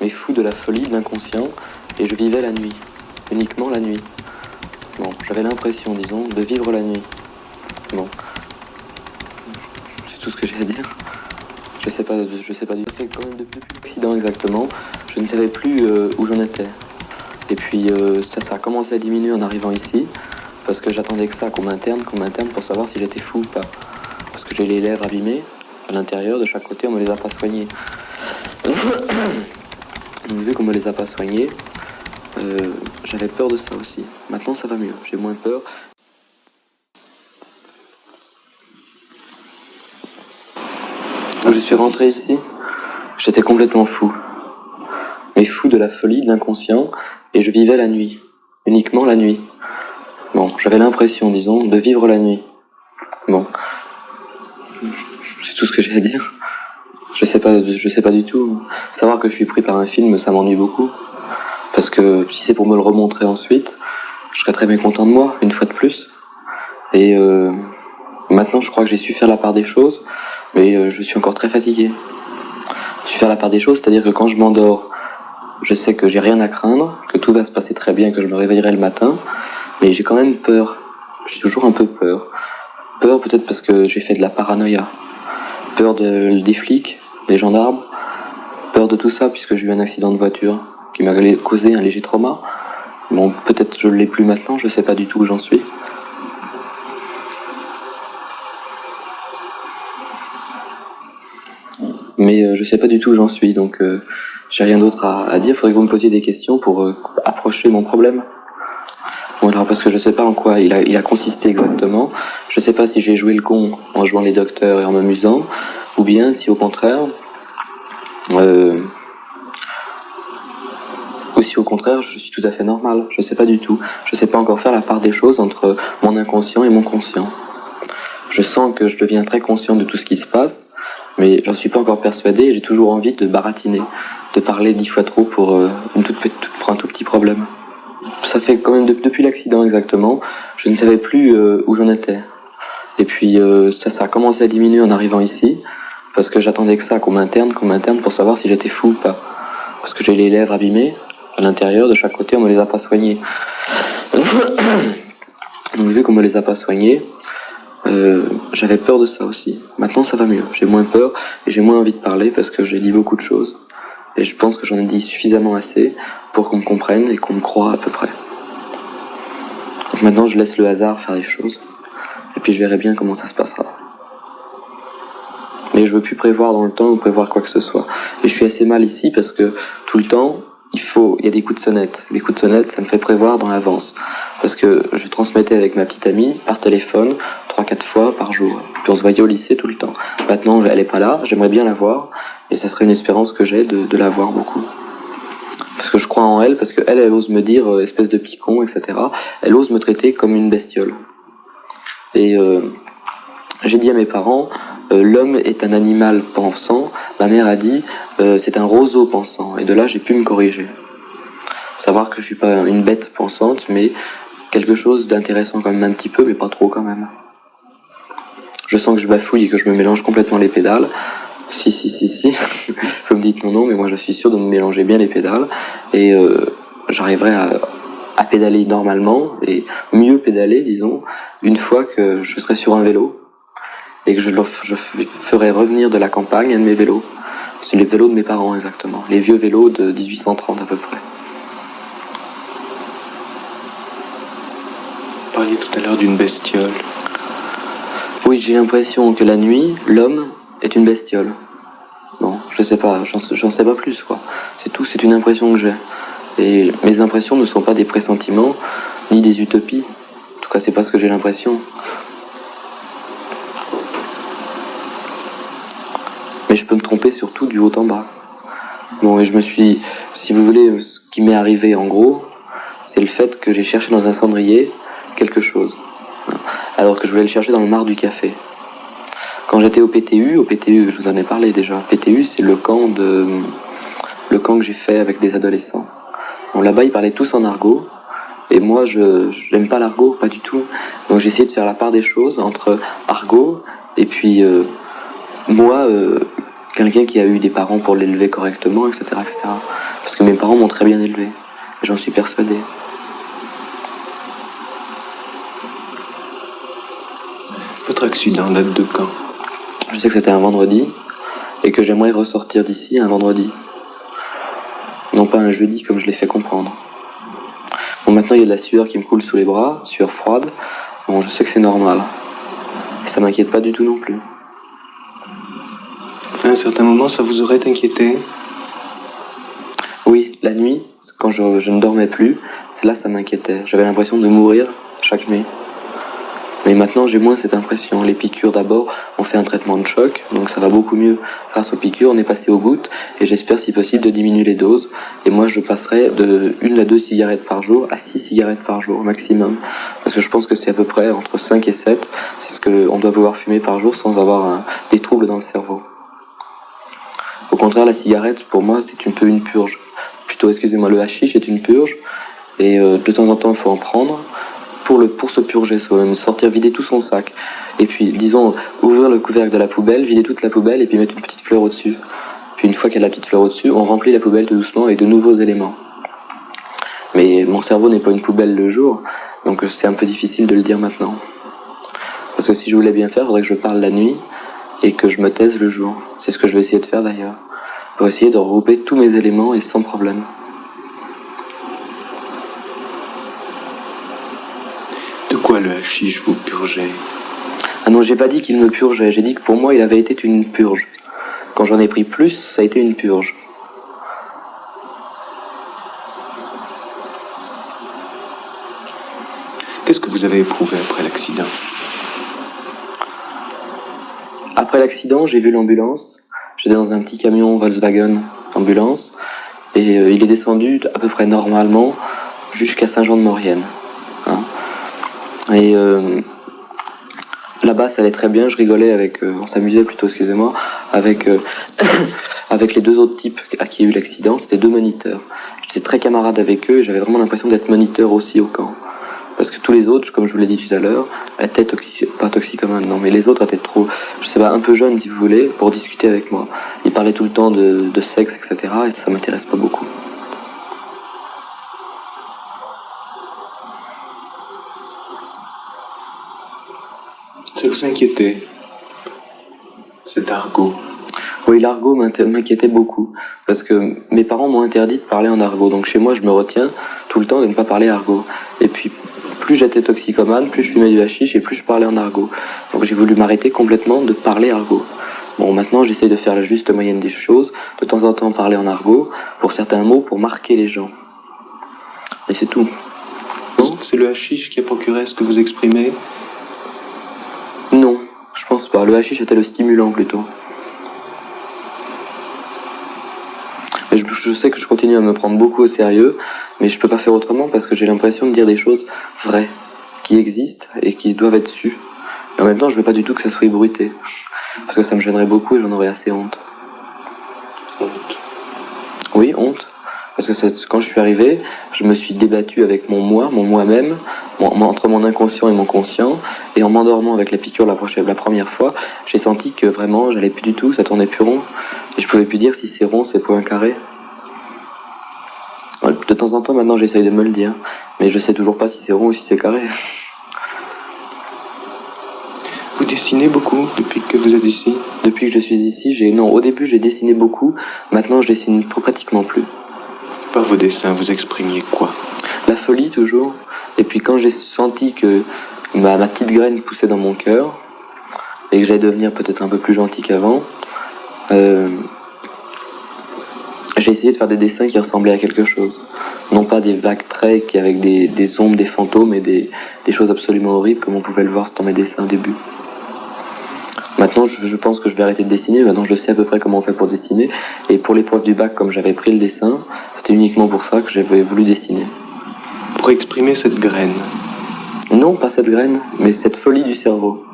mais fou de la folie, de l'inconscient, et je vivais la nuit, uniquement la nuit. Bon, j'avais l'impression, disons, de vivre la nuit. Bon. C'est tout ce que j'ai à dire. Je sais pas, je sais pas du tout. quand même depuis l'accident exactement, je ne savais plus euh, où j'en étais. Et puis euh, ça, ça a commencé à diminuer en arrivant ici, parce que j'attendais que ça, qu'on m'interne, qu'on m'interne pour savoir si j'étais fou ou pas. Parce que j'ai les lèvres abîmées à l'intérieur, de chaque côté, on me les a pas soignées. vu qu'on me les a pas soignées, euh, j'avais peur de ça aussi. Maintenant ça va mieux, j'ai moins peur. Quand je suis rentré ici, j'étais complètement fou. Mais fou de la folie, de l'inconscient, et je vivais la nuit. Uniquement la nuit. Bon, j'avais l'impression, disons, de vivre la nuit. Bon. C'est tout ce que j'ai à dire. Je sais pas, je sais pas du tout. Savoir que je suis pris par un film, ça m'ennuie beaucoup. Parce que si c'est pour me le remontrer ensuite, je serais très mécontent de moi, une fois de plus. Et euh, maintenant, je crois que j'ai su faire la part des choses, mais euh, je suis encore très fatigué. J'ai su faire la part des choses, c'est-à-dire que quand je m'endors, je sais que j'ai rien à craindre, que tout va se passer très bien, que je me réveillerai le matin, mais j'ai quand même peur. J'ai toujours un peu peur. Peur peut-être parce que j'ai fait de la paranoïa. Peur de, des flics, des gendarmes. Peur de tout ça puisque j'ai eu un accident de voiture qui m'a causé un léger trauma. Bon, peut-être je ne l'ai plus maintenant, je sais pas du tout où j'en suis. Mais euh, je sais pas du tout où j'en suis, donc euh, j'ai rien d'autre à, dire. Faudrait que vous me posiez des questions pour euh, approcher mon problème. Bon, alors parce que je sais pas en quoi il a, il a consisté exactement. Je sais pas si j'ai joué le con en jouant les docteurs et en m'amusant, ou bien si au contraire, euh, ou si au contraire je suis tout à fait normal. Je sais pas du tout. Je sais pas encore faire la part des choses entre mon inconscient et mon conscient. Je sens que je deviens très conscient de tout ce qui se passe, mais j'en suis pas encore persuadé et j'ai toujours envie de baratiner, de parler dix fois trop pour, euh, un tout petit problème. Ça fait quand même de, depuis l'accident exactement, je ne savais plus euh, où j'en étais. Et puis euh, ça, ça a commencé à diminuer en arrivant ici, parce que j'attendais que ça, qu'on m'interne, qu'on m'interne pour savoir si j'étais fou ou pas. Parce que j'ai les lèvres abîmées, à l'intérieur, de chaque côté, on me les a pas soignées. Donc vu qu'on me les a pas soignées, euh, j'avais peur de ça aussi. Maintenant ça va mieux, j'ai moins peur et j'ai moins envie de parler parce que j'ai dit beaucoup de choses. Et je pense que j'en ai dit suffisamment assez pour qu'on me comprenne et qu'on me croie à peu près. Donc maintenant je laisse le hasard faire les choses. Et puis je verrai bien comment ça se passera. Mais je veux plus prévoir dans le temps ou prévoir quoi que ce soit. Et je suis assez mal ici parce que tout le temps, il y a des coups de sonnette. Les coups de sonnette, ça me fait prévoir dans l'avance. Parce que je transmettais avec ma petite amie par téléphone, 3-4 fois par jour. Puis on se voyait au lycée tout le temps. Maintenant, elle est pas là, j'aimerais bien la voir, et ça serait une espérance que j'ai de, de la voir beaucoup. Parce que je crois en elle, parce qu'elle, elle ose me dire, euh, espèce de picon, etc. Elle ose me traiter comme une bestiole. Et euh, j'ai dit à mes parents, euh, l'homme est un animal pensant. Ma mère a dit, c'est un roseau pensant. Et de là, j'ai pu me corriger. Savoir que je suis pas une bête pensante, mais quelque chose d'intéressant quand même un petit peu, mais pas trop quand même. Je sens que je bafouille et que je me mélange complètement les pédales. Si, si, si, si. Vous me dites non, non, mais moi je suis sûr de me mélanger bien les pédales. Et euh, j'arriverai à, à pédaler normalement, et mieux pédaler, disons, une fois que je serai sur un vélo et que je, je ferai revenir de la campagne un de mes vélos. C'est les vélos de mes parents exactement, les vieux vélos de 1830 à peu près. Vous parliez tout à l'heure d'une bestiole. Oui, j'ai l'impression que la nuit, l'homme est une bestiole. Bon, je sais pas, j'en sais pas plus quoi. C'est tout, c'est une impression que j'ai. Et mes impressions ne sont pas des pressentiments, ni des utopies. En tout cas, c'est pas ce que j'ai l'impression. Mais je peux me tromper surtout du haut en bas. Bon, et je me suis, si vous voulez, ce qui m'est arrivé en gros, c'est le fait que j'ai cherché dans un cendrier quelque chose. Alors que je voulais le chercher dans le mar du café. Quand j'étais au PTU, au PTU, je vous en ai parlé déjà. PTU, c'est le camp de, le camp que j'ai fait avec des adolescents. Là-bas, ils parlaient tous en argot. Et moi, je n'aime pas l'argot, pas du tout. Donc j'ai essayé de faire la part des choses entre argot et puis euh, moi, euh, quelqu'un qui a eu des parents pour l'élever correctement, etc., etc. Parce que mes parents m'ont très bien élevé. J'en suis persuadé. Votre accident date de quand? Je sais que c'était un vendredi et que j'aimerais ressortir d'ici un vendredi. Non pas un jeudi comme je l'ai fait comprendre. Bon, maintenant il y a de la sueur qui me coule sous les bras, sueur froide. Bon, je sais que c'est normal. Et ça m'inquiète pas du tout non plus. À un certain moment, ça vous aurait inquiété Oui, la nuit, quand je, je ne dormais plus, là ça m'inquiétait. J'avais l'impression de mourir chaque nuit. Mais maintenant, j'ai moins cette impression. Les piqûres, d'abord, on fait un traitement de choc, donc ça va beaucoup mieux grâce aux piqûres. On est passé aux gouttes, et j'espère, si possible, de diminuer les doses. Et moi, je passerai de une à deux cigarettes par jour à six cigarettes par jour, maximum. Parce que je pense que c'est à peu près entre 5 et 7. C'est ce qu'on doit pouvoir fumer par jour sans avoir un, des troubles dans le cerveau. Au contraire, la cigarette, pour moi, c'est un peu une purge. Plutôt, excusez-moi, le hashish est une purge, et euh, de temps en temps, il faut en prendre pour, le, pour se purger soi-même, sortir, vider tout son sac. Et puis, disons, ouvrir le couvercle de la poubelle, vider toute la poubelle et puis mettre une petite fleur au-dessus. Puis une fois qu'il y a la petite fleur au-dessus, on remplit la poubelle tout doucement avec de nouveaux éléments. Mais mon cerveau n'est pas une poubelle le jour, donc c'est un peu difficile de le dire maintenant. Parce que si je voulais bien faire, il faudrait que je parle la nuit et que je me taise le jour. C'est ce que je vais essayer de faire d'ailleurs. Pour essayer de regrouper tous mes éléments et sans problème. Pourquoi le hashish vous purgeait? Ah non, j'ai pas dit qu'il me purgeait, j'ai dit que pour moi il avait été une purge. Quand j'en ai pris plus, ça a été une purge. Qu'est-ce que vous avez éprouvé après l'accident? Après l'accident, j'ai vu l'ambulance. J'étais dans un petit camion Volkswagen ambulance et euh, il est descendu à peu près normalement jusqu'à Saint-Jean-de-Maurienne. Et euh, là-bas, ça allait très bien. Je rigolais avec, euh, on s'amusait plutôt, excusez-moi, avec euh, avec les deux autres types à qui il y a eu l'accident. C'était deux moniteurs. J'étais très camarade avec eux. et J'avais vraiment l'impression d'être moniteur aussi au camp. Parce que tous les autres, comme je vous l'ai dit tout à l'heure, étaient toxi pas toxicomanes, non, mais les autres étaient trop, je sais pas, un peu jeunes si vous voulez, pour discuter avec moi. Ils parlaient tout le temps de, de sexe, etc. Et ça m'intéresse pas beaucoup. Ça vous inquiétait Cet argot Oui, l'argot m'inquiétait beaucoup. Parce que mes parents m'ont interdit de parler en argot. Donc chez moi, je me retiens tout le temps de ne pas parler argot. Et puis, plus j'étais toxicomane, plus je fumais du hashish et plus je parlais en argot. Donc j'ai voulu m'arrêter complètement de parler argot. Bon, maintenant j'essaie de faire la juste moyenne des choses, de temps en temps parler en argot, pour certains mots, pour marquer les gens. Et c'est tout. Donc c'est le hashish qui a procuré ce que vous exprimez? Pense pas. Le hashish était le stimulant plutôt. Mais je, je sais que je continue à me prendre beaucoup au sérieux, mais je peux pas faire autrement parce que j'ai l'impression de dire des choses vraies, qui existent et qui doivent être sues. Et en même temps, je veux pas du tout que ça soit ébruité. Parce que ça me gênerait beaucoup et j'en aurais assez honte. Honte. Oui, honte. Parce que quand je suis arrivé, je me suis débattu avec mon moi, mon moi-même, entre mon inconscient et mon conscient, et en m'endormant avec la piqûre la, prochaine, la première fois, j'ai senti que vraiment, j'allais plus du tout, ça tournait plus rond, et je pouvais plus dire si c'est rond, c'est point carré. Ouais, De temps en temps, maintenant, j'essaye de me le dire, mais je sais toujours pas si c'est rond ou si c'est carré. Vous dessinez beaucoup depuis que vous êtes ici? Depuis que je suis ici, j'ai non, au début, j'ai dessiné beaucoup, maintenant, je dessine pratiquement plus. Par vos dessins, vous exprimiez quoi? La folie toujours. Et puis quand j'ai senti que ma, petite graine poussait dans mon cœur et que j'allais devenir peut-être un peu plus gentil qu'avant, euh, j'ai essayé de faire des dessins qui ressemblaient à quelque chose. Non pas des vagues traits avec des, ombres, des fantômes et des choses absolument horribles comme on pouvait le voir dans mes dessins au début. Maintenant, je, je pense que je vais arrêter de dessiner. Maintenant, je sais à peu près comment on fait pour dessiner. Et pour l'épreuve du bac, comme j'avais pris le dessin, c'était uniquement pour ça que j'avais voulu dessiner. Pour exprimer cette graine, Non, pas cette graine, mais cette folie du cerveau.